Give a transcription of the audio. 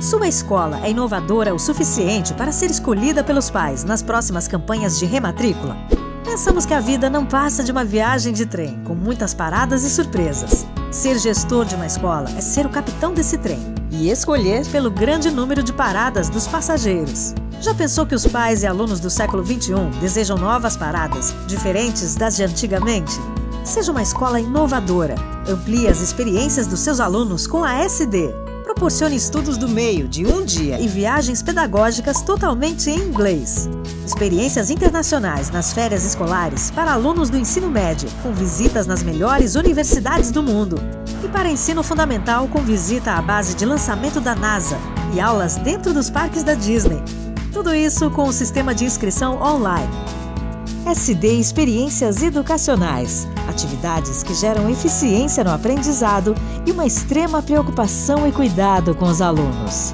Sua escola é inovadora o suficiente para ser escolhida pelos pais nas próximas campanhas de rematrícula? Pensamos que a vida não passa de uma viagem de trem, com muitas paradas e surpresas. Ser gestor de uma escola é ser o capitão desse trem e escolher pelo grande número de paradas dos passageiros. Já pensou que os pais e alunos do século XXI desejam novas paradas, diferentes das de antigamente? Seja uma escola inovadora. Amplie as experiências dos seus alunos com a SD, proporcione estudos do meio de um dia e viagens pedagógicas totalmente em inglês. Experiências internacionais nas férias escolares para alunos do ensino médio, com visitas nas melhores universidades do mundo. E para ensino fundamental, com visita à base de lançamento da NASA e aulas dentro dos parques da Disney. Tudo isso com o sistema de inscrição online. SD Experiências Educacionais. Atividades que geram eficiência no aprendizado e uma extrema preocupação e cuidado com os alunos.